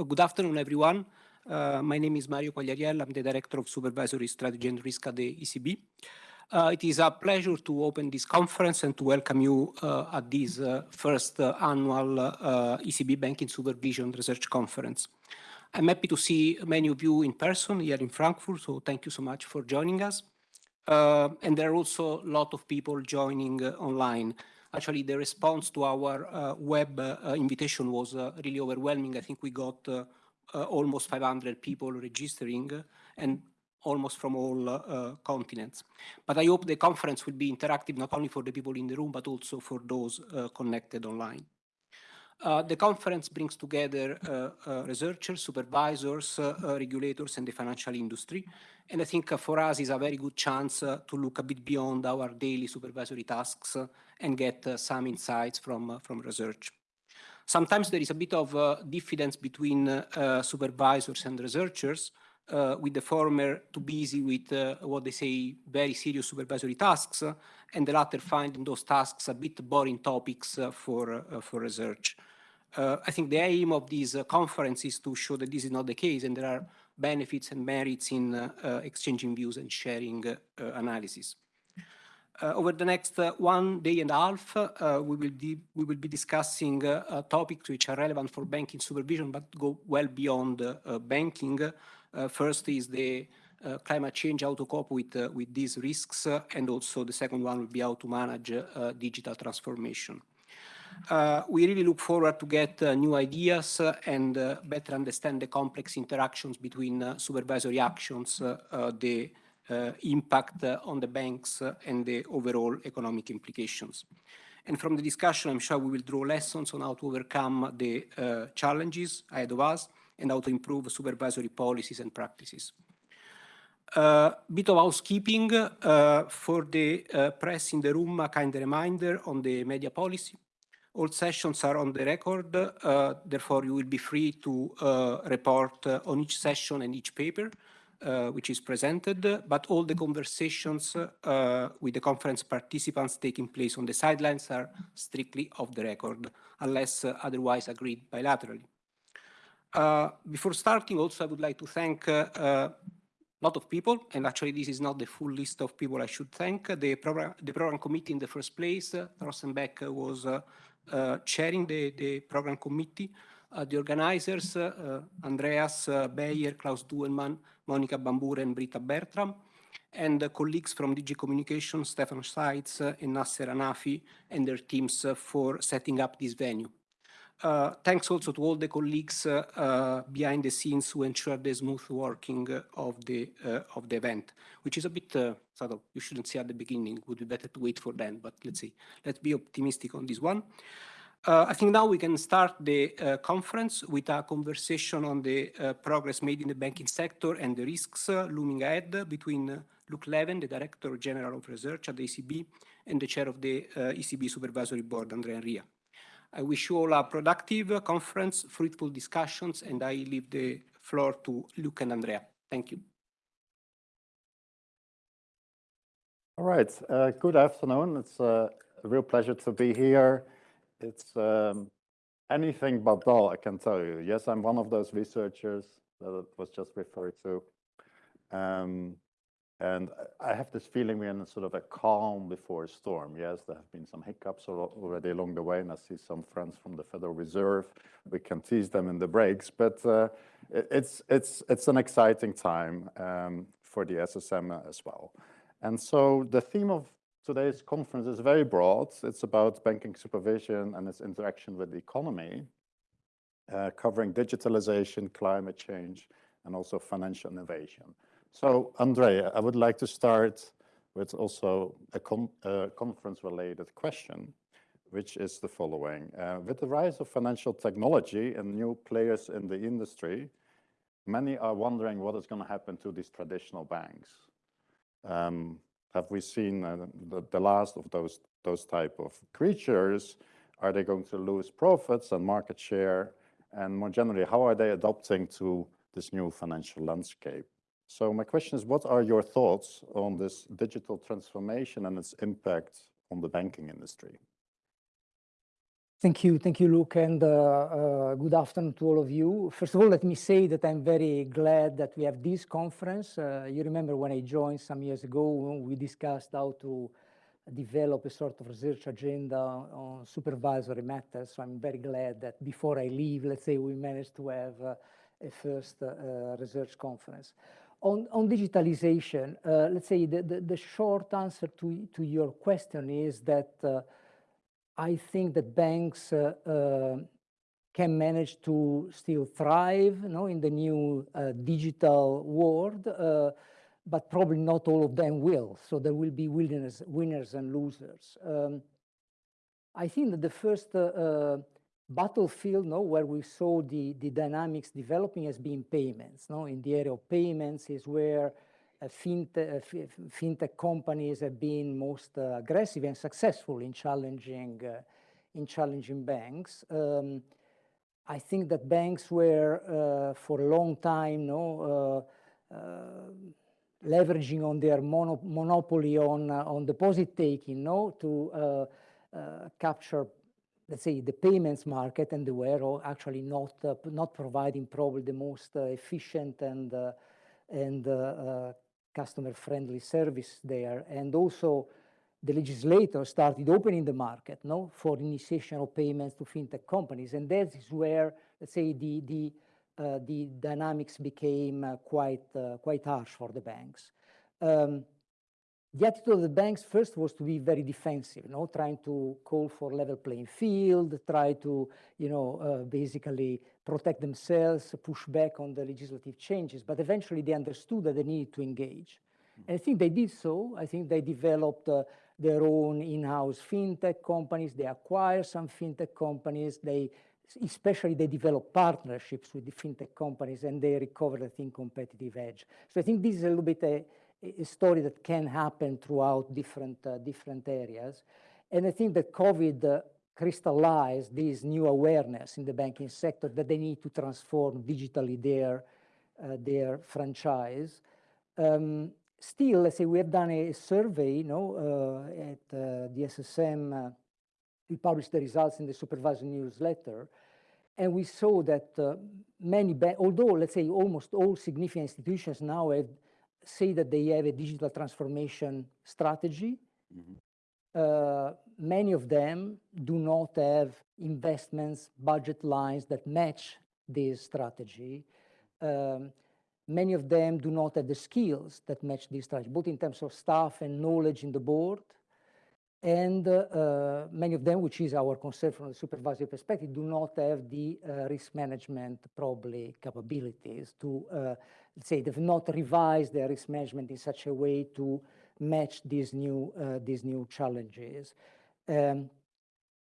uh, good afternoon, everyone. Uh, my name is Mario Quagliariello. I'm the Director of Supervisory Strategy and Risk at the ECB. Uh, it is a pleasure to open this conference and to welcome you uh, at this uh, first uh, annual ECB Banking Supervision Research Conference. I'm happy to see many of you in person here in Frankfurt, so thank you so much for joining us. and there are also a lot of people joining online. Actually, the response to our uh, web uh, invitation was uh, really overwhelming. I think we got almost 500 people registering and almost from all uh, continents. But I hope the conference will be interactive not only for the people in the room, but also for those uh, connected online. Uh, the conference brings together researchers, supervisors, regulators, and the financial industry. And I think for us is a very good chance to look a bit beyond our daily supervisory tasks and get some insights from, from research. Sometimes there is a bit of diffidence between supervisors and researchers, uh, with the former too busy with uh, what they say very serious supervisory tasks, uh, and the latter finding those tasks a bit boring topics for, for research. Uh, I think the aim of this uh, conference is to show that this is not the case and there are benefits and merits in uh, exchanging views and sharing analysis. Over the next one day and a half, we, will we will be discussing topics which are relevant for banking supervision but go well beyond banking. first is the uh, climate change, how to cope with, uh, with these risks, uh, and also the second one will be how to manage digital transformation. Uh, we really look forward to get uh, new ideas uh, and better understand the complex interactions between supervisory actions, the impact on the banks and the overall economic implications. And from the discussion, I'm sure we will draw lessons on how to overcome the uh, challenges ahead of us and how to improve supervisory policies and practices. A uh, bit of housekeeping uh, for the press in the room, a kind reminder on the media policy. All sessions are on the record, uh, therefore you will be free to uh, report uh, on each session and each paper uh, which is presented, but all the conversations uh, with the conference participants taking place on the sidelines are strictly off the record, unless uh, otherwise agreed bilaterally. before starting, also I would like to thank a lot of people, and actually this is not the full list of people I should thank. The program, the program committee in the first place, uh, Rosenbeck was uh, chairing the, the program committee, uh, the organizers, uh, Andreas Beyer, Klaus Düllmann, Monica Bambure, and Britta Bertram, and colleagues from DG Communication, Stefan Seitz and Nasser Anafi, and their teams for setting up this venue. Uh, thanks also to all the colleagues uh, uh, behind the scenes who ensure the smooth working of the of the event, which is a bit sort of you shouldn't say at the beginning. Would be better to wait for then, but let's see. Let's be optimistic on this one. Uh, I think now we can start the uh, conference with a conversation on the uh, progress made in the banking sector and the risks looming ahead between Luc Laeven, the Director General of Research at the ECB, and the Chair of the ECB Supervisory Board, Andrea Enria. I wish you all a productive conference, fruitful discussions, and I leave the floor to Luc and Andrea. Thank you. All right. Uh, good afternoon. It's a real pleasure to be here. It's um, anything but dull, I can tell you. Yes, I'm one of those researchers that was just referred to. Um, and I have this feeling we're in sort of a calm before a storm. Yes, there have been some hiccups already along the way, and I see some friends from the Federal Reserve. We can tease them in the breaks, but uh, it's it's it's an exciting time um, for the SSM as well. And so the theme of today's conference is very broad. It's about banking supervision and its interaction with the economy, uh, covering digitalization, climate change, and also financial innovation. So, Andrea, I would like to start with also a uh, conference-related question, which is the following. Uh, with the rise of financial technology and new players in the industry, many are wondering what is going to happen to these traditional banks. Um, have we seen uh, the, the last of those, those type of creatures? Are they going to lose profits and market share? And more generally, how are they adapting to this new financial landscape? So my question is, what are your thoughts on this digital transformation and its impact on the banking industry? Thank you. Thank you, Luc, and uh, uh, good afternoon to all of you. First of all, let me say that I'm very glad that we have this conference. Uh, you remember when I joined some years ago, we discussed how to develop a sort of research agenda on supervisory matters. So I'm very glad that before I leave, let's say we managed to have uh, a first uh, research conference. On, on digitalization, uh, let's say the, the, the, short answer to, to your question is that I think that banks uh, uh, can manage to still thrive you know, in the new uh, digital world, but probably not all of them will. So there will be winners, winners and losers. Um, I think that the first uh, battlefield no, where we saw the, the dynamics developing has been payments. No? In the area of payments is where uh, fintech, uh, fintech companies have been most uh, aggressive and successful in challenging, in challenging banks. Um, I think that banks were for a long time no, leveraging on their mono monopoly on uh, on deposit taking no to uh, uh, capture let's say the payments market and they were actually not not providing probably the most efficient and and customer friendly service there. And also the legislator started opening the market no, for initiation of payments to fintech companies. And that is where, let's say, the, the, uh, the dynamics became uh, quite, uh, quite harsh for the banks. Um, the attitude of the banks first was to be very defensive, you know, trying to call for level playing field, try to, you know, uh, basically protect themselves, push back on the legislative changes. But eventually they understood that they needed to engage. And I think they did so. I think they developed uh, their own in-house fintech companies. They acquired some fintech companies. They, especially they developed partnerships with the fintech companies and they recovered, I think, competitive edge. So I think this is a little bit a, a story that can happen throughout different, uh, different areas. And I think that COVID uh, crystallized this new awareness in the banking sector that they need to transform digitally their, uh, their franchise. Um, still, let's say we have done a survey you know, uh, at uh, the SSM. Uh, we published the results in the supervisory newsletter. And we saw that many, although let's say almost all significant institutions now have say that they have a digital transformation strategy. Mm -hmm. uh, many of them do not have investments, budget lines that match this strategy. Um, many of them do not have the skills that match this strategy, both in terms of staff and knowledge in the board. And uh, many of them, which is our concern from the supervisory perspective, do not have the uh, risk management probably capabilities to uh, let's say they've not revised their risk management in such a way to match these new, uh, these new challenges. Um,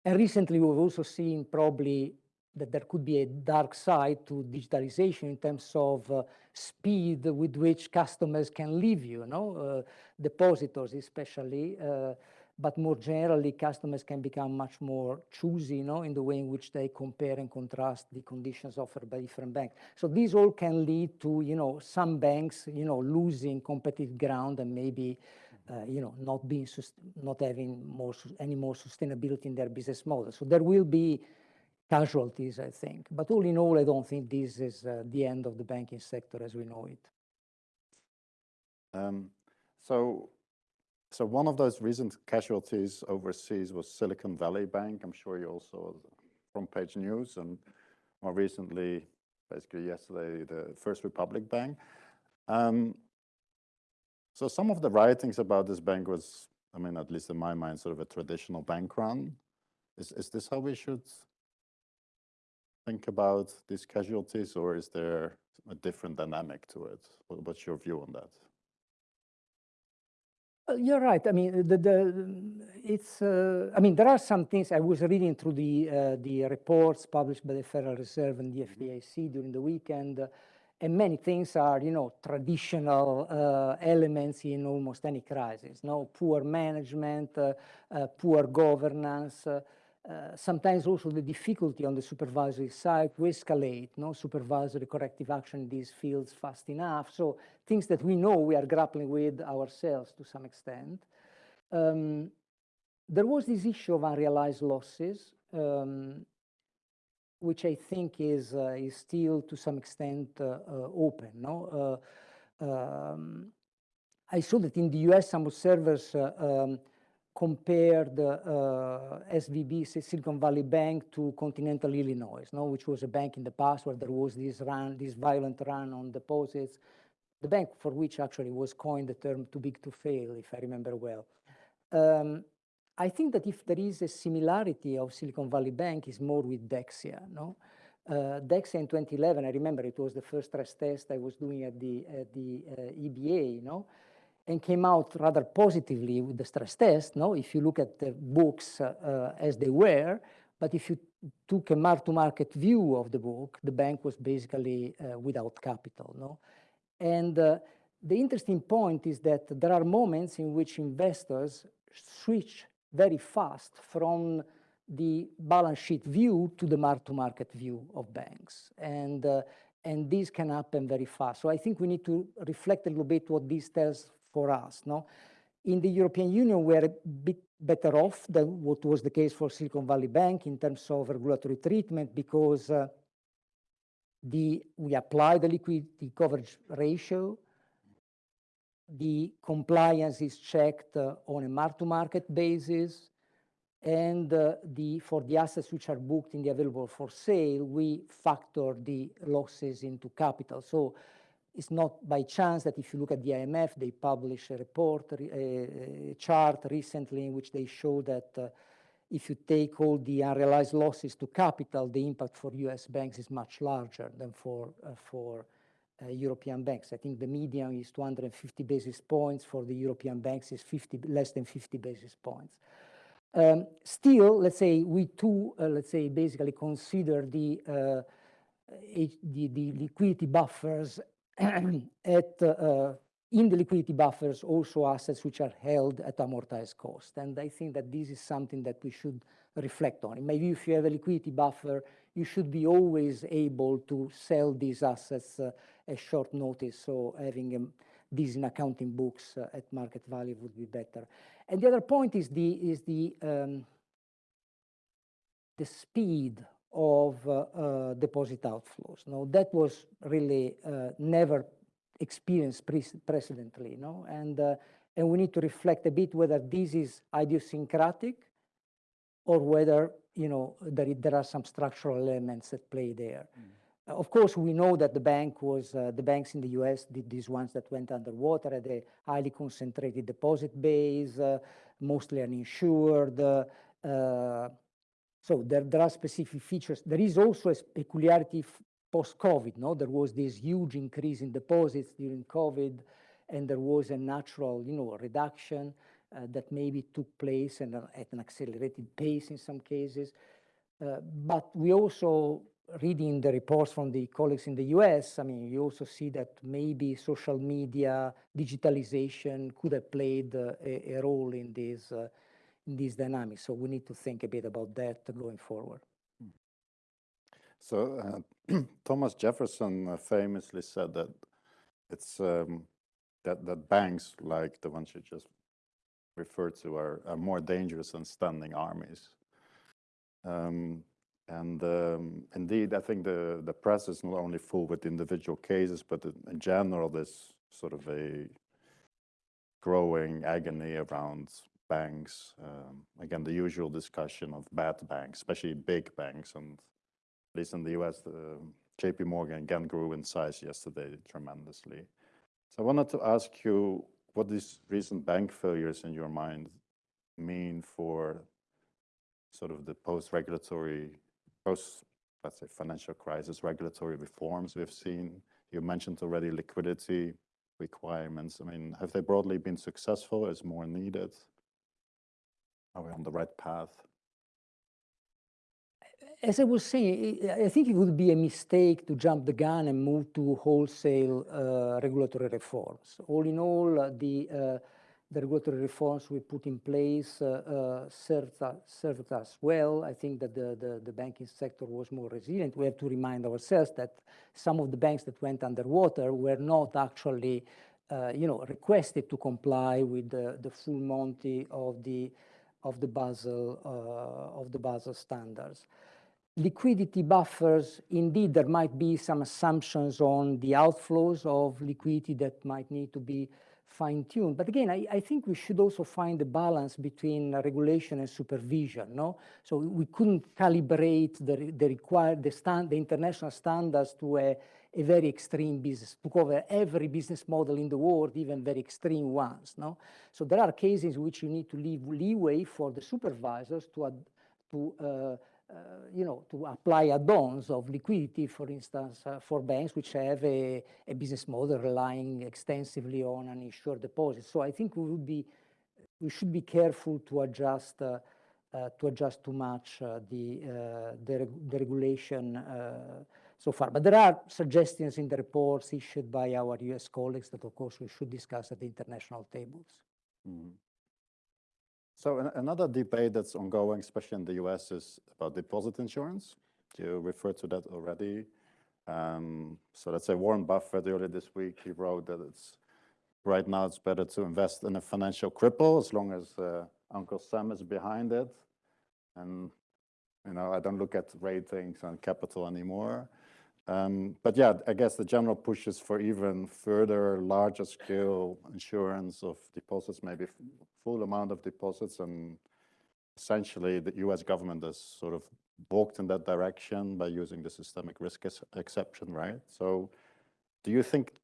and recently we've also seen probably that there could be a dark side to digitalization in terms of uh, speed with which customers can leave you, you know, uh, depositors especially. Uh, but more generally, customers can become much more choosy, you know, in the way in which they compare and contrast the conditions offered by different banks. So these all can lead to, you know, some banks, you know, losing competitive ground and maybe, uh, you know, not being, not having more any more sustainability in their business model. So there will be casualties, I think. But all in all, I don't think this is uh, the end of the banking sector as we know it. Um, so so one of those recent casualties overseas was Silicon Valley Bank. I'm sure you also front page news and more recently, basically yesterday, the First Republic Bank. Um, so some of the writings about this bank was, I mean, at least in my mind, sort of a traditional bank run. Is, is this how we should think about these casualties or is there a different dynamic to it? What's your view on that? Uh, you're right. I mean, the, the it's. Uh, I mean, there are some things. I was reading through the uh, the reports published by the Federal Reserve and the mm-hmm. FDIC during the weekend, uh, and many things are, you know, traditional uh, elements in almost any crisis. No, poor management, uh, poor governance. Uh, sometimes also the difficulty on the supervisory side to escalate no supervisory corrective action in these fields fast enough. So things that we know we are grappling with ourselves to some extent. Um, there was this issue of unrealized losses um, which I think is uh, is still to some extent uh, uh, open. No, um, I saw that in the U.S. some observers um, compared uh, SVB, Silicon Valley Bank, to Continental Illinois, no, which was a bank in the past where there was this run, this violent run on deposits. The bank for which actually was coined the term "too big to fail," if I remember well. Um, I think that if there is a similarity of Silicon Valley Bank is more with Dexia, no? Uh, Dexia in 2011, I remember it was the first stress test I was doing at the, at the uh, EBA, you know, and came out rather positively with the stress test, no? If you look at the books uh, uh as they were, but if you took a mark-to-market view of the book, the bank was basically uh, without capital, no? And uh, the interesting point is that there are moments in which investors switch very fast from the balance sheet view to the mark-to-market view of banks. And, uh, and this can happen very fast. So I think we need to reflect a little bit what this tells for us. No? In the European Union, we're a bit better off than what was the case for Silicon Valley Bank in terms of regulatory treatment because uh, the, we apply the liquidity coverage ratio the compliance is checked uh, on a mark-to-market basis, and uh, the for the assets which are booked in the available for sale, we factor the losses into capital. So it's not by chance that if you look at the IMF, they publish a report, a chart recently in which they show that uh, if you take all the unrealized losses to capital, the impact for US banks is much larger than for, uh, for uh, European banks. I think the median is 250 basis points. For the European banks is 50, less than 50 basis points. Um, still, let's say we too, uh, let's say basically consider the, uh, the, the, liquidity buffers at, uh, in the liquidity buffers also assets which are held at amortized cost. And I think that this is something that we should reflect on. Maybe if you have a liquidity buffer, you should be always able to sell these assets uh, at short notice. So having um, these in accounting books uh, at market value would be better. And the other point is the is the um, the speed of uh, uh, deposit outflows. No, that was really uh, never experienced pre precedently. No, and and we need to reflect a bit whether this is idiosyncratic or whether you know there, there are some structural elements at play there. Mm. Of course, we know that the bank was, uh, the banks in the US did these ones that went underwater at a highly concentrated deposit base, uh, mostly uninsured. Uh, so there, there are specific features. There is also a peculiarity post-COVID, no? There was this huge increase in deposits during COVID, and there was a natural, you know, reduction uh, that maybe took place and, uh, at an accelerated pace in some cases. Uh, but we also reading the reports from the colleagues in the US, I mean, you also see that maybe social media, digitalization could have played uh, a, a, role in this, uh, these dynamics. So we need to think a bit about that going forward. So uh, Thomas Jefferson uh, famously said that it's um, that that banks like the ones you just referred to are, are more dangerous than standing armies. Um, and um, indeed, I think the, the press is not only full with individual cases, but in general, there's sort of a growing agony around banks. Um, again, the usual discussion of bad banks, especially big banks. And at least in the US, JP Morgan again grew in size yesterday tremendously. So I wanted to ask you what these recent bank failures in your mind mean for sort of the post-regulatory post, let's say, financial crisis, regulatory reforms we've seen. You mentioned already liquidity requirements. I mean, have they broadly been successful? Is more needed? Are we on the right path? As I was saying, I think it would be a mistake to jump the gun and move to wholesale uh, regulatory reforms. All in all, the uh, the regulatory reforms we put in place uh, uh, served, us, served us well. I think that the, the, the, banking sector was more resilient. We have to remind ourselves that some of the banks that went underwater were not actually, uh, you know, requested to comply with the, the full monty of the of the Basel uh, of the Basel standards. Liquidity buffers, indeed, there might be some assumptions on the outflows of liquidity that might need to be fine-tuned. But again, I, I think we should also find a balance between regulation and supervision, no? So we couldn't calibrate the, the required, the stand, the international standards to a, a very extreme business, to cover every business model in the world, even very extreme ones, no? So there are cases in which you need to leave leeway for the supervisors to, to uh, uh, you know, to apply add-ons of liquidity, for instance, uh, for banks which have a, a, business model relying extensively on uninsured deposits. So I think we would be, we should be careful to adjust, uh, uh to adjust too much uh, the, uh, the, the, regulation so far. But there are suggestions in the reports issued by our US colleagues that, of course, we should discuss at the international tables. Mm. So an another debate that's ongoing, especially in the US, is about deposit insurance. You referred to that already. Um, so let's say Warren Buffett earlier this week, he wrote that it's right now it's better to invest in a financial cripple as long as uh, Uncle Sam is behind it. And, you know, I don't look at ratings and capital anymore. Um, Um, but yeah, I guess the general push is for even further larger scale insurance of deposits, maybe full amount of deposits. And essentially the US government has sort of walked in that direction by using the systemic risk exception, right? So do you think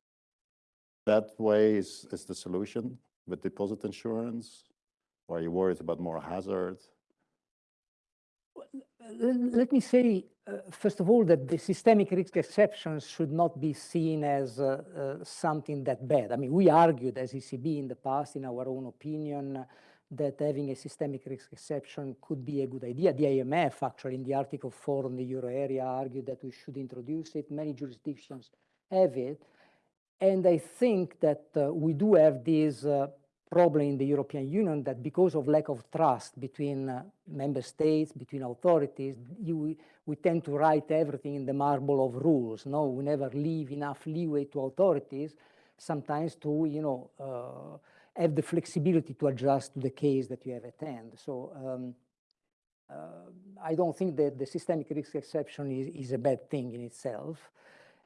that way is, is the solution with deposit insurance? Or are you worried about more hazard? let me say, uh, first of all, that the systemic risk exceptions should not be seen as uh, uh, something that bad. I mean, we argued as ECB in the past, in our own opinion, that having a systemic risk exception could be a good idea. The IMF, actually, in the Article 4 on the euro area, argued that we should introduce it. Many jurisdictions have it. And I think that uh, we do have these uh, problem in the European Union that because of lack of trust between uh, member states, between authorities, you, we tend to write everything in the marble of rules. No, we never leave enough leeway to authorities sometimes to, you know, uh, have the flexibility to adjust to the case that you have at hand. So um, uh, I don't think that the systemic risk exception is, is a bad thing in itself.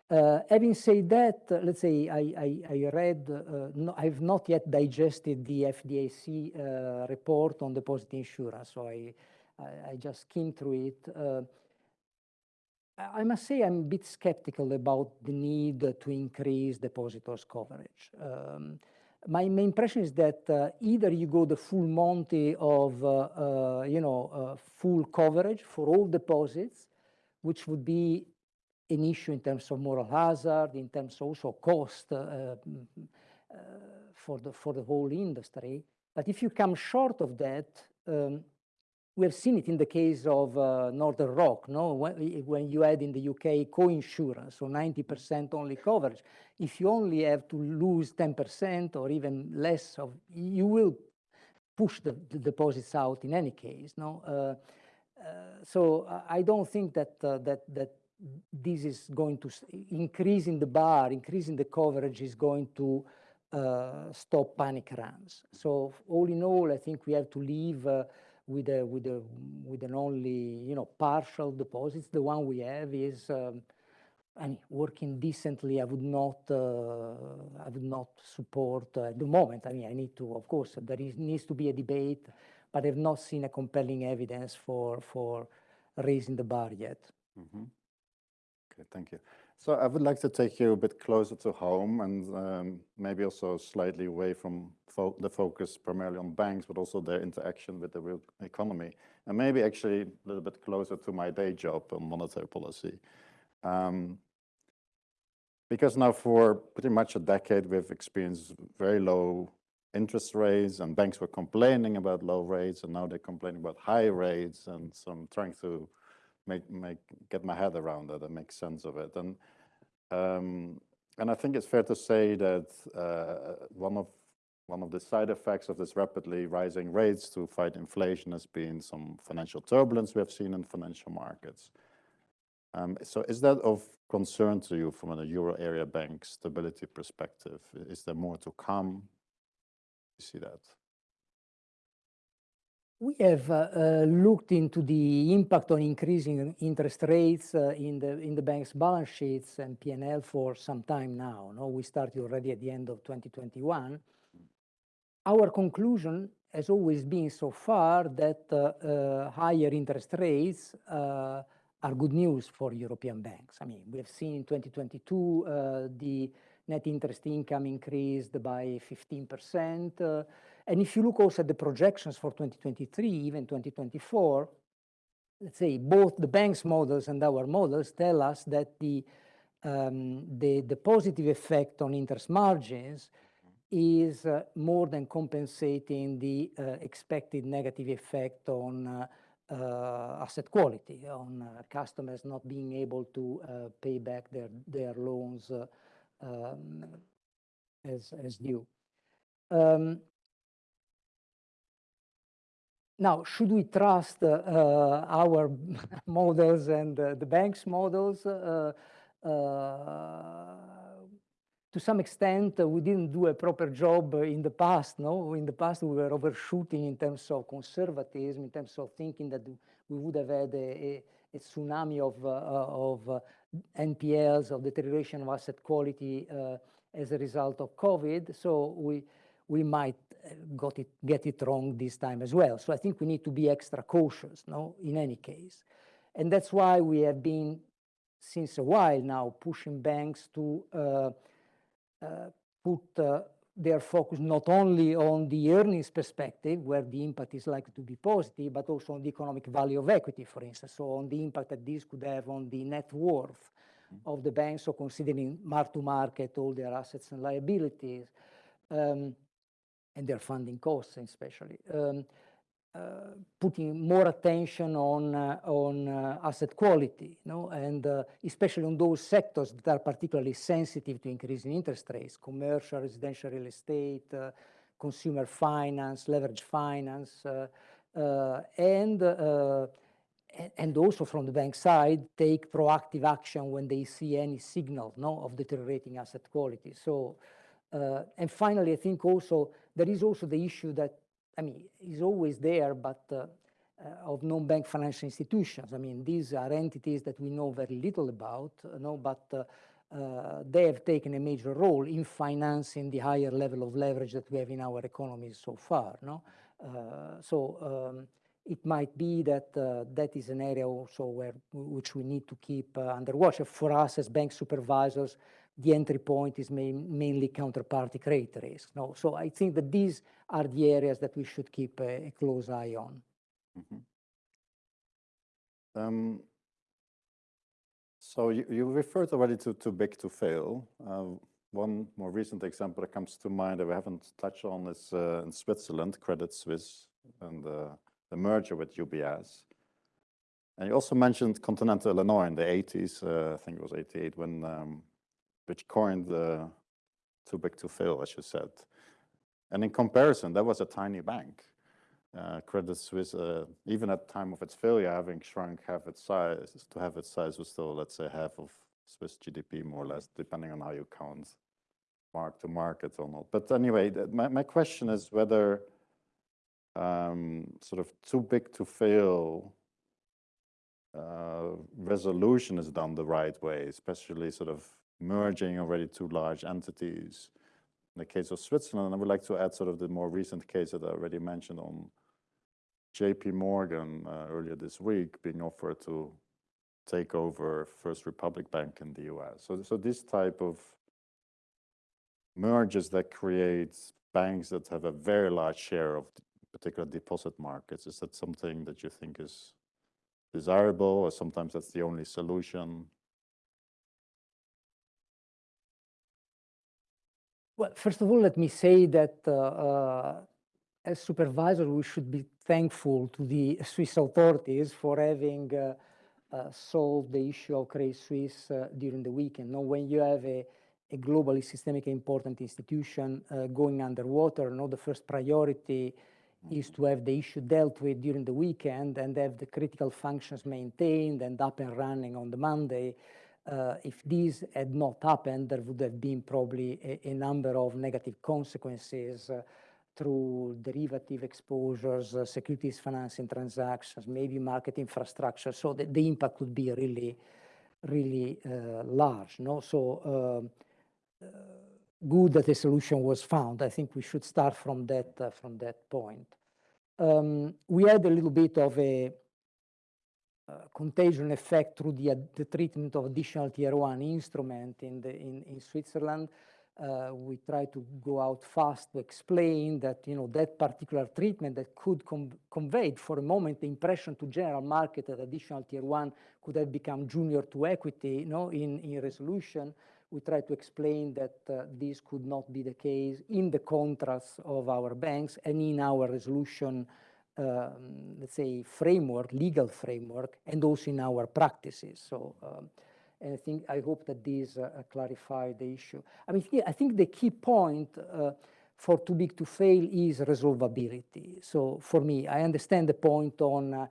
Uh, having said that, uh, let's say I, I, I read, uh, no, I've not yet digested the FDIC uh, report on deposit insurance, so I, I, I just skimmed through it. Uh, I must say I'm a bit skeptical about the need to increase depositors coverage. Um, my, my, impression is that uh, either you go the full Monty of, you know, full coverage for all deposits, which would be an issue in terms of moral hazard, in terms also cost uh, uh, for, the, for the whole industry. But if you come short of that, um, we have seen it in the case of uh, Northern Rock, no? When, when, you had in the UK co-insurance, so 90% only coverage. If you only have to lose 10% or even less of, you will push the, the deposits out in any case, no? Uh, uh, so I don't think that uh, that that this is going to increasing the bar, increasing the coverage is going to uh, stop panic runs. So all in all, I think we have to leave uh, with a with a with an only you know partial deposits. The one we have is. Um, I mean, working decently, I would not, uh, I would not support uh, at the moment. I mean, I need to, of course, there is, needs to be a debate, but I've not seen a compelling evidence for for raising the bar yet. Mm -hmm. Okay, thank you. So I would like to take you a bit closer to home and um, maybe also slightly away from fo the focus primarily on banks, but also their interaction with the real economy, and maybe actually a little bit closer to my day job on monetary policy. Um, because now for pretty much a decade, we've experienced very low interest rates and banks were complaining about low rates and now they're complaining about high rates. And so I'm trying to make make get my head around it and make sense of it. And um, and I think it's fair to say that uh, one of one of the side effects of this rapidly rising rates to fight inflation has been some financial turbulence we have seen in financial markets. Um, so is that of concern to you from a euro area bank stability perspective? Is there more to come? You see that? We have uh, uh, looked into the impact on increasing interest rates uh, in the in the bank's balance sheets and P&L for some time now. No, we started already at the end of 2021. Our conclusion has always been so far that uh, uh, higher interest rates uh, are good news for European banks. I mean, we have seen in 2022 the net interest income increased by 15%. And if you look also at the projections for 2023, even 2024, let's say both the bank's models and our models tell us that the, um, the, the, positive effect on interest margins is uh, more than compensating the uh, expected negative effect on uh, uh asset quality, on uh, customers not being able to uh, pay back their, their loans um, as, as due. Um, now, should we trust uh, our models and uh, the bank's models? Uh, to some extent, we didn't do a proper job in the past. No, in the past we were overshooting in terms of conservatism, in terms of thinking that we would have had a, a, tsunami of of NPLs, of deterioration of asset quality as a result of COVID. So we we might got it, get it wrong this time as well. So I think we need to be extra cautious, no, in any case. And that's why we have been, since a while now, pushing banks to uh, uh, put uh, their focus not only on the earnings perspective, where the impact is likely to be positive, but also on the economic value of equity, for instance, so on the impact that this could have on the net worth of the banks, so considering mark to market all their assets and liabilities. Um, and their funding costs especially. Um, uh, putting more attention on uh, on uh, asset quality, no, and uh, especially on those sectors that are particularly sensitive to increasing interest rates: commercial, residential real estate, uh, consumer finance, leverage finance, uh, and and also from the bank side, take proactive action when they see any signal, no, of deteriorating asset quality. So, and finally, I think also there is also the issue that, I mean, is always there, but uh, uh, of non-bank financial institutions. I mean, these are entities that we know very little about, uh, no, but uh, uh, they have taken a major role in financing the higher level of leverage that we have in our economies so far. No? Uh, so um, it might be that that is an area also where which we need to keep under watch. For us as bank supervisors, the entry point is main, mainly counterparty credit risk. No? So I think that these are the areas that we should keep a, a close eye on. Mm -hmm. um, so you, you referred already to too big to fail. Uh, one more recent example that comes to mind that we haven't touched on is uh, in Switzerland, Credit Suisse and uh, the merger with UBS. And you also mentioned Continental Illinois in the 80s, uh, I think it was 88, when um, which coined the too big to fail, as you said. And in comparison, that was a tiny bank. Uh, Credit Suisse, uh, even at the time of its failure, having shrunk half its size, to have its size was still, let's say, half of Swiss GDP, more or less, depending on how you count mark to market or not. But anyway, my, my question is whether um, sort of too big to fail uh, resolution is done the right way, especially sort of merging already two large entities. In the case of Switzerland, I would like to add sort of the more recent case that I already mentioned on JP Morgan uh, earlier this week being offered to take over First Republic Bank in the US. So, so this type of mergers that creates banks that have a very large share of particular deposit markets, is that something that you think is desirable or sometimes that's the only solution? Well, first of all, let me say that uh, uh, as supervisor, we should be thankful to the Swiss authorities for having uh, uh solved the issue of Credit Suisse uh, during the weekend. Now, when you have a, a globally systemically important institution uh, going underwater, no, the first priority is to have the issue dealt with during the weekend and have the critical functions maintained and up and running on the Monday uh, if this had not happened, there would have been probably a, a number of negative consequences uh, through derivative exposures, uh, securities financing transactions, maybe market infrastructure. So the, the impact could be really, really uh, large. No, so um, uh, good that a solution was found. I think we should start from that uh, from that point. Um, we had a little bit of a contagion effect through the, the treatment of additional tier one instrument in the in, in Switzerland. Uh, we try to go out fast to explain that you know that particular treatment that could convey for a moment the impression to general market that additional tier one could have become junior to equity you know in, in resolution. We try to explain that uh, this could not be the case in the contracts of our banks and in our resolution um, let's say framework legal framework and also in our practices so um, and I think I hope that this uh, clarify the issue. I mean, I think the key point uh, for too big to fail is resolvability. So for me, I understand the point on uh,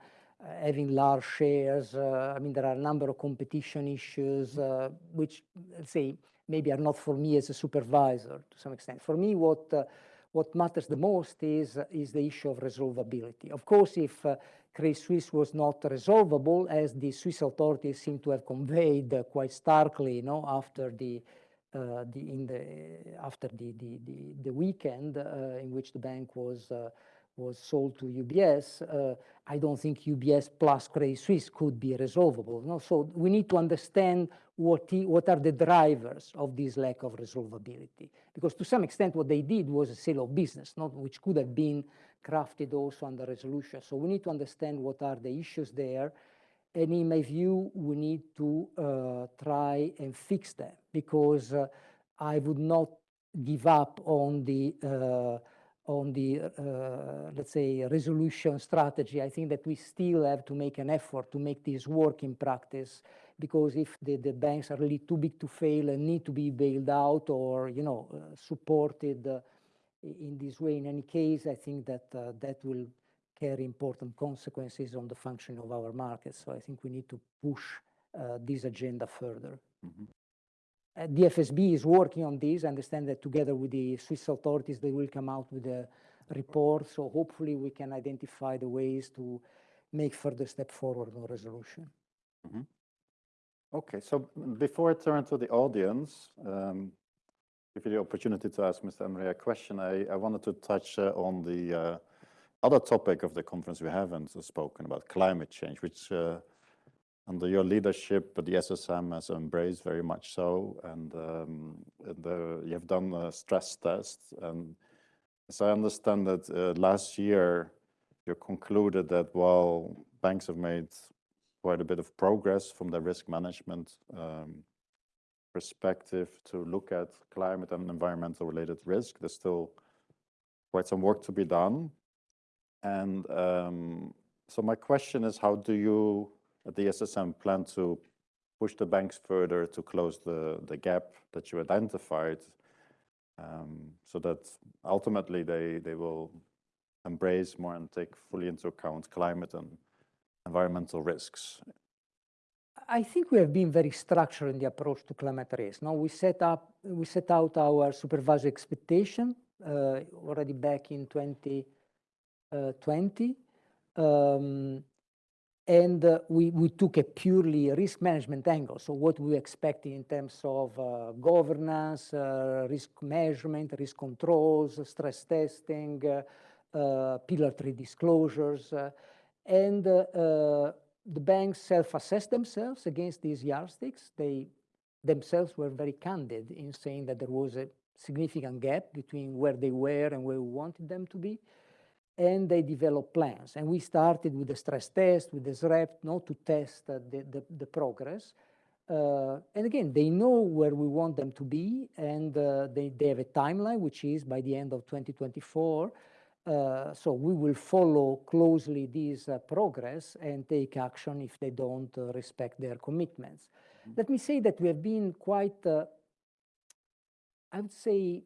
having large shares. Uh, I mean, there are a number of competition issues, uh, which, let's say, maybe are not for me as a supervisor to some extent. For me, what uh, what matters the most is is the issue of resolvability. Of course, if Credit Suisse was not resolvable, as the Swiss authorities seem to have conveyed uh, quite starkly, you know, after the uh, the in the after the the the, the weekend uh, in which the bank was uh, was sold to UBS. Uh, I don't think UBS plus Credit Suisse could be resolvable. No? So we need to understand what he, what are the drivers of this lack of resolvability, because to some extent what they did was a sale of business, not which could have been crafted also under resolution. So we need to understand what are the issues there. And in my view, we need to uh, try and fix them because uh, I would not give up on the uh, on the uh, let's say resolution strategy. I think that we still have to make an effort to make this work in practice because if the, the banks are really too big to fail and need to be bailed out or you know uh, supported uh, in this way. In any case, I think that uh, that will carry important consequences on the functioning of our markets. So I think we need to push uh, this agenda further. Mm -hmm. Uh, the FSB is working on this. I understand that together with the Swiss authorities, they will come out with a report. So hopefully we can identify the ways to make further step forward on resolution. Mm -hmm. Okay, so before I turn to the audience, um, give you the opportunity to ask Mr. Enria a question, I, I wanted to touch uh, on the uh, other topic of the conference we haven't spoken about, climate change, which uh, under your leadership, the SSM has embraced very much so, and um, the, you have done a stress test. And as I understand that uh, last year, you concluded that while banks have made quite a bit of progress from their risk management um, perspective to look at climate and environmental related risk. There's still quite some work to be done. And um, so my question is, how do you the SSM plan to push the banks further to close the, the gap that you identified um, so that ultimately they, they will embrace more and take fully into account climate and environmental risks I think we have been very structured in the approach to climate risk. Now we set up, we set out our supervisory expectation uh, already back in 2020. Uh, um, and uh, we, we took a purely risk management angle. So what we expect in terms of uh, governance, uh, risk measurement, risk controls, stress testing, uh, pillar three disclosures, and the banks self-assessed themselves against these yardsticks. They themselves were very candid in saying that there was a significant gap between where they were and where we wanted them to be. And they develop plans. And we started with the stress test, with the SREP, not to test uh, the, the, the, progress. Uh, and again, they know where we want them to be, and uh, they, they have a timeline, which is by the end of 2024. Uh, so we will follow closely this uh, progress and take action if they don't uh, respect their commitments. Mm -hmm. Let me say that we have been quite, uh, I would say,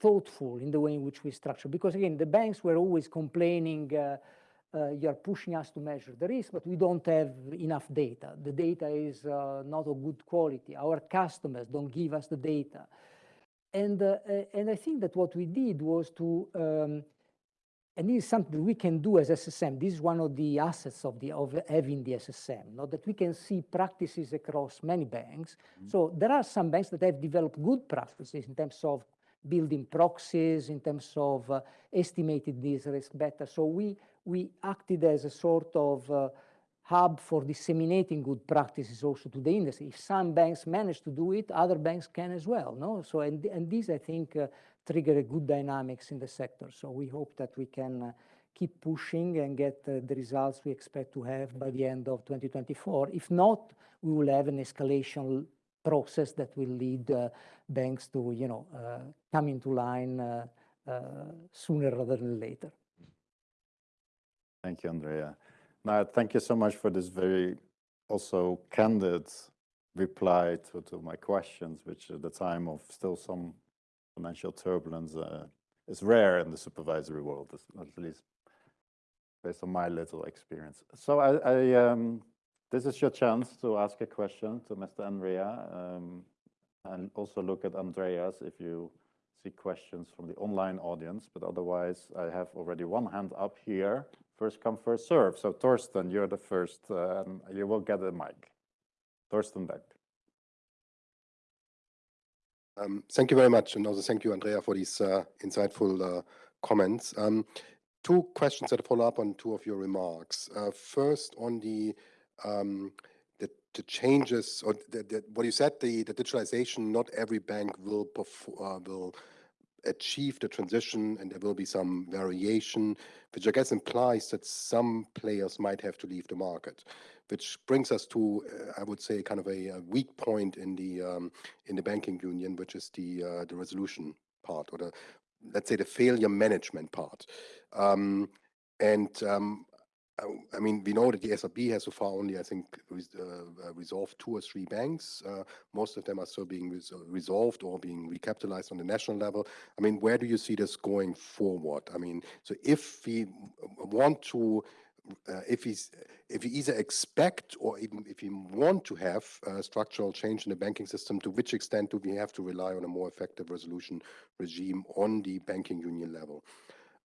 thoughtful in the way in which we structure, because again, the banks were always complaining, uh, you're pushing us to measure the risk, but we don't have enough data. The data is not of good quality. Our customers don't give us the data and, uh, and I think that what we did was to, um, and this is something we can do as SSM. This is one of the assets of the of having the SSM, not that we can see practices across many banks. Mm -hmm. So there are some banks that have developed good practices in terms of building proxies, in terms of uh, estimating this risk better. So we we acted as a sort of uh, hub for disseminating good practices also to the industry. If some banks manage to do it, other banks can as well. No, so and and this I think uh, a good dynamics in the sector. So we hope that we can uh, keep pushing and get uh, the results we expect to have by the end of 2024. If not, we will have an escalation process that will lead uh, banks to, you know, uh, come into line uh, sooner rather than later. Thank you, Andrea. Now, thank you so much for this very also candid reply to, to my questions, which at the time of still some financial turbulence uh, is rare in the supervisory world, at least based on my little experience. So I, I um, this is your chance to ask a question to Mr. Enria um, and also look at Andreas if you see questions from the online audience, but otherwise I have already one hand up here. First come, first serve. So Thorsten, you're the first, uh, you will get the mic. Thorsten Beck. Um, thank you very much, and also thank you, Andrea, for these uh, insightful uh, comments. Um, two questions that follow up on two of your remarks. Uh, first, on the um, the, the, changes or the, the, what you said, the, the digitalization. Not every bank will uh, will achieve the transition, and there will be some variation, which I guess implies that some players might have to leave the market which brings us to, uh, I would say, kind of a, a weak point in the um, in the banking union, which is the uh, the resolution part, or the let's say the failure management part. Um, and um, I, mean, we know that the SRB has so far only, I think, uh, uh, resolved two or three banks. Uh, most of them are still being res resolved or being recapitalized on the national level. I mean, where do you see this going forward? I mean, so if we want to uh, if he's if we either expect or even if we want to have uh, structural change in the banking system, to which extent do we have to rely on a more effective resolution regime on the banking union level?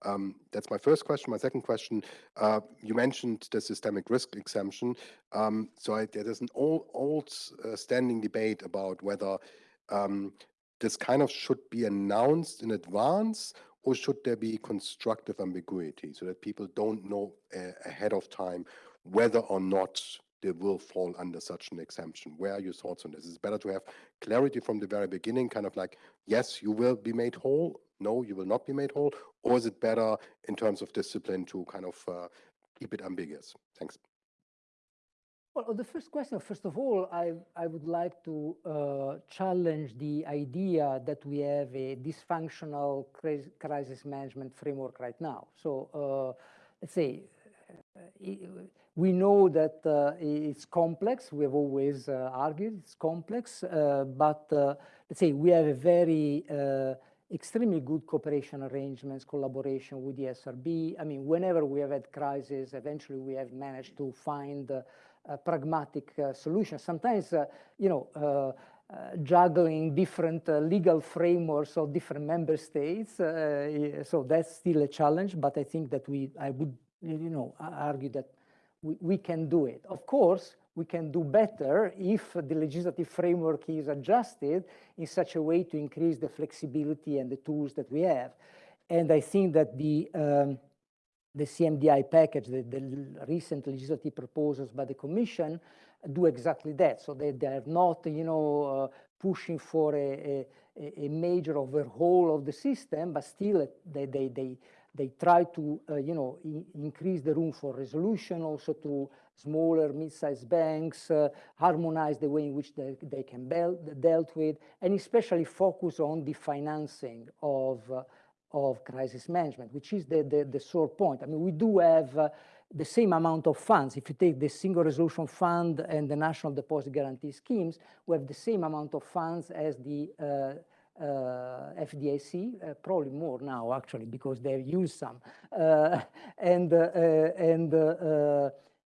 Um, that's my first question. My second question, uh, you mentioned the systemic risk exemption. Um, so I, there's an old, old uh, standing debate about whether um, this kind of should be announced in advance or should there be constructive ambiguity so that people don't know uh, ahead of time whether or not they will fall under such an exemption? Where are your thoughts on this? Is it better to have clarity from the very beginning, kind of like, yes, you will be made whole, no, you will not be made whole, or is it better in terms of discipline to kind of uh, keep it ambiguous? Thanks. Well, the first question, first of all, I, I would like to uh, challenge the idea that we have a dysfunctional crisis management framework right now. So uh, let's say, uh, we know that uh, it's complex. We have always uh, argued it's complex, uh, but let's say we have a very extremely good cooperation arrangements, collaboration with the SRB. I mean, whenever we have had crises, eventually we have managed to find pragmatic uh, solutions. Sometimes, uh, you know, uh, juggling different legal frameworks of different member states. so that's still a challenge, but I think that we, I would, you know, argue that we, we can do it. Of course, we can do better if the legislative framework is adjusted in such a way to increase the flexibility and the tools that we have. And I think that the um, the CMDI package, the, the, recent legislative proposals by the Commission do exactly that. So they, they are not, you know, uh, pushing for a, a, a, major overhaul of the system, but still they, they, they, they try to, uh, you know, increase the room for resolution also to smaller, mid-sized banks, uh, harmonize the way in which they, they can be dealt with, and especially focus on the financing of uh, of crisis management, which is the, the, the sore point. I mean, we do have uh, the same amount of funds. If you take the Single Resolution Fund and the National Deposit Guarantee Schemes, we have the same amount of funds as the uh, uh, FDIC, uh, probably more now actually because they've used some. Uh, and uh, and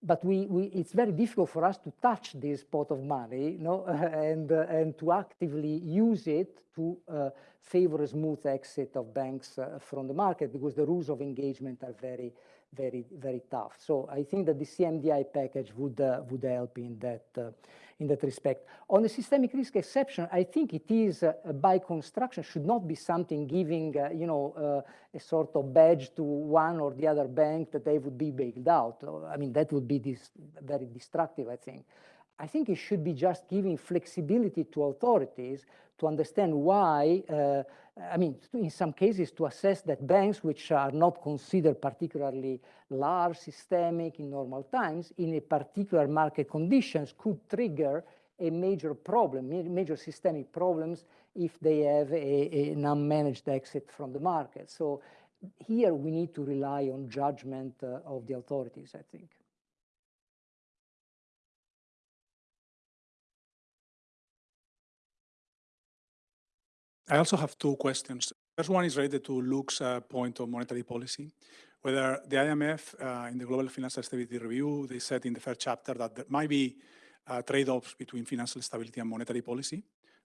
but we, we, it's very difficult for us to touch this pot of money, you know, and, uh, and to actively use it to uh, favor a smooth exit of banks uh, from the market because the rules of engagement are very, very, very tough. So I think that the CMDI package would, uh, would help in that, uh, in that respect. On the systemic risk exception, I think it is uh, by construction should not be something giving, uh, you know, uh, a sort of badge to one or the other bank that they would be bailed out. I mean, that would be this very destructive, I think. I think it should be just giving flexibility to authorities to understand why, uh, I mean, in some cases to assess that banks which are not considered particularly large, systemic in normal times, in a particular market conditions could trigger a major problem, major systemic problems if they have a, an unmanaged exit from the market. So here we need to rely on judgment uh, of the authorities, I think. I also have two questions. First one is related to Luc's uh, point on monetary policy, whether the IMF uh, in the Global Financial Stability Review, they said in the first chapter that there might be uh, trade-offs between financial stability and monetary policy,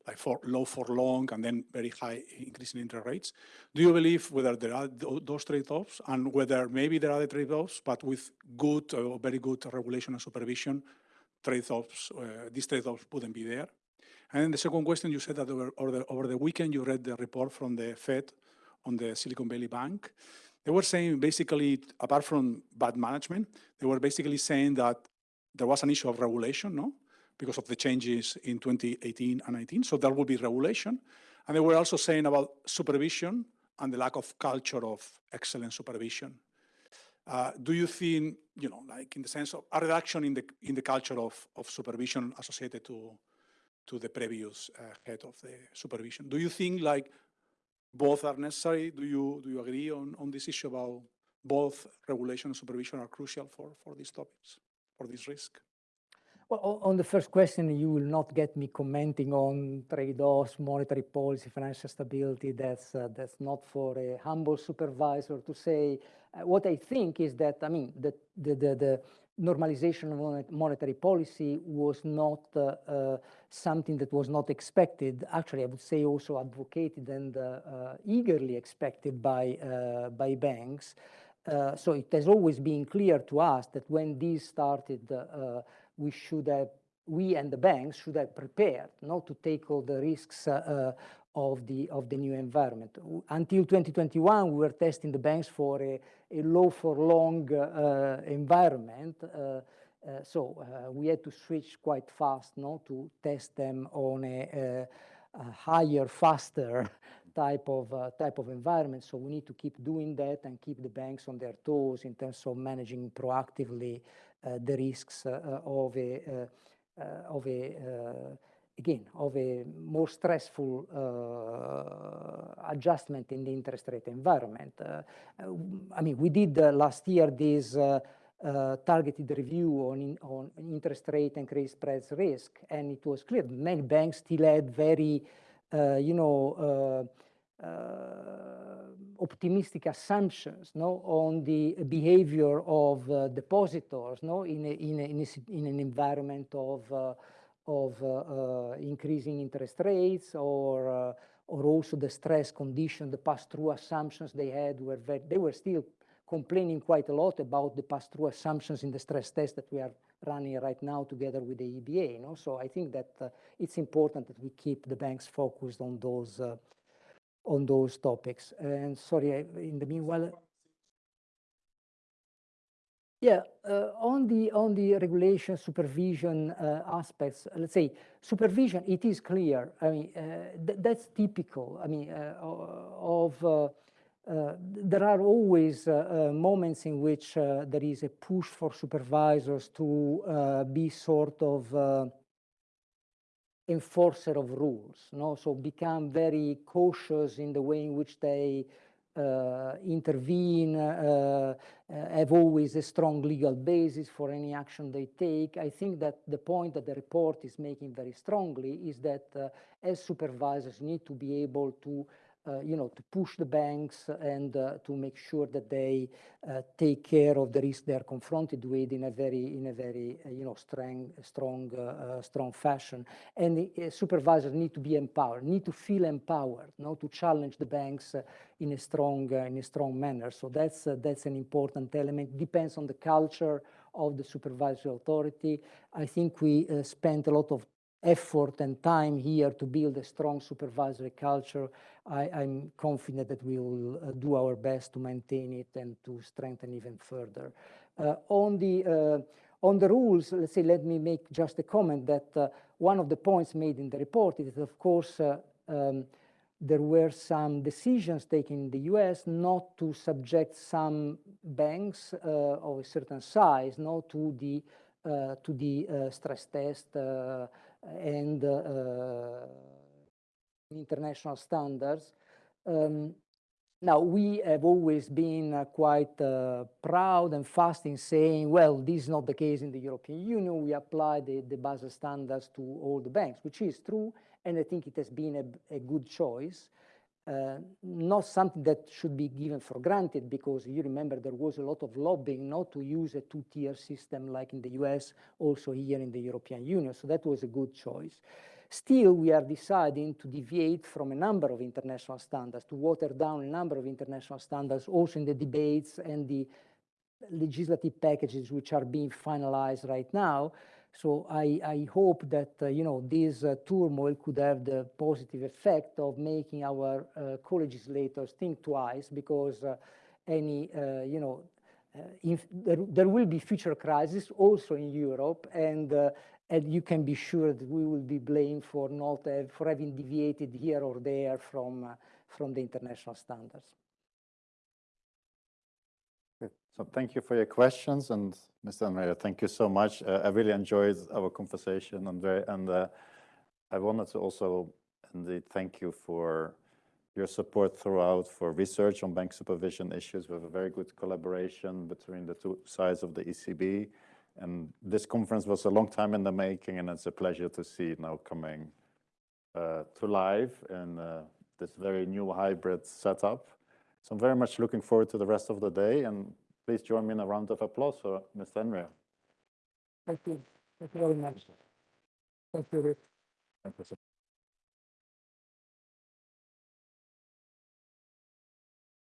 like for low for long and then very high increase in interest rates. Do you believe whether there are th those trade-offs and whether maybe there are the trade-offs, but with good or very good regulation and supervision, trade-offs, uh, these trade-offs wouldn't be there? And then the second question, you said that over, over, the, over the weekend you read the report from the Fed on the Silicon Valley Bank. They were saying basically, apart from bad management, they were basically saying that there was an issue of regulation, no? Because of the changes in 2018 and 19. So there will be regulation. And they were also saying about supervision and the lack of culture of excellent supervision. Uh, do you think, you know, like in the sense of a reduction in the in the culture of, of supervision associated to to the previous uh, head of the supervision. Do you think like both are necessary? Do you do you agree on, on this issue about both regulation and supervision are crucial for, for these topics, for this risk? Well, on the first question, you will not get me commenting on trade-offs, monetary policy, financial stability. That's uh, that's not for a humble supervisor to say. Uh, what I think is that I mean the the the, the normalization of monetary policy was not uh, uh, something that was not expected. Actually, I would say also advocated and uh, uh eagerly expected by, uh, by banks. Uh, so it has always been clear to us that when this started, we should have, we and the banks should have prepared not to take all the risks of the of the new environment. Until 2021, we were testing the banks for a, a low for long uh, environment. Uh, uh, so uh, we had to switch quite fast no, to test them on a, a higher, faster type of uh, type of environment. So we need to keep doing that and keep the banks on their toes in terms of managing proactively uh, the risks of a of a again, of a more stressful uh, adjustment in the interest rate environment. Uh, I mean, we did uh, last year this uh, uh, targeted review on, in, on interest rate and credit spreads risk, and it was clear many banks still had very, uh, you know, optimistic assumptions no, on the behavior of depositors no, in, a, in, a, in, a, in an environment of of uh, uh, increasing interest rates or uh, or also the stress condition, the pass-through assumptions they had were very, they were still complaining quite a lot about the pass-through assumptions in the stress test that we are running right now together with the EBA. You know? So I think that uh, it's important that we keep the banks focused on those uh, on those topics. And sorry, I, in the meanwhile, yeah, uh, on the on the regulation supervision uh, aspects, let's say supervision, it is clear. I mean, uh, th that's typical. I mean, uh, of uh, uh, there are always moments in which there is a push for supervisors to be sort of enforcer of rules. No, so become very cautious in the way in which they uh, intervene, uh, uh, have always a strong legal basis for any action they take. I think that the point that the report is making very strongly is that as supervisors need to be able to uh, you know, to push the banks and uh, to make sure that they uh, take care of the risk they are confronted with in a very, in a very, uh, you know, strong, strong, uh, uh, strong fashion. And the uh, supervisors need to be empowered, need to feel empowered, no, to challenge the banks uh, in a strong, uh, in a strong manner. So that's uh, that's an important element. Depends on the culture of the supervisory authority. I think we uh, spent a lot of effort and time here to build a strong supervisory culture. I, am confident that we will uh, do our best to maintain it and to strengthen even further. Uh, on the uh, on the rules, let's say, let me make just a comment that uh, one of the points made in the report is, of course, uh, um, there were some decisions taken in the US not to subject some banks uh, of a certain size not to the to the stress test and uh, international standards. Um, now, we have always been uh, quite uh, proud and fast in saying, well, this is not the case in the European Union. We apply the, the Basel standards to all the banks, which is true, and I think it has been a, a good choice. Uh, not something that should be given for granted because you remember there was a lot of lobbying not to use a two-tier system like in the US, also here in the European Union. So that was a good choice. Still, we are deciding to deviate from a number of international standards, to water down a number of international standards, also in the debates and the legislative packages which are being finalized right now. So I, I hope that, uh, you know, this uh, turmoil could have the positive effect of making our uh, co-legislators think twice because uh, any, uh, you know, uh, there, there will be future crises also in Europe and, and you can be sure that we will be blamed for not have, for having deviated here or there from, from the international standards. So thank you for your questions and Mr. Enria, thank you so much. Uh, I really enjoyed our conversation and very, and uh, I wanted to also indeed thank you for your support throughout for research on bank supervision issues. We have a very good collaboration between the two sides of the ECB. And this conference was a long time in the making and it's a pleasure to see it now coming uh, to life in uh, this very new hybrid setup. So I'm very much looking forward to the rest of the day and Please join me in a round of applause for Mr. Enria. Thank you. Thank you very much. Thank you, Rick. Thank you.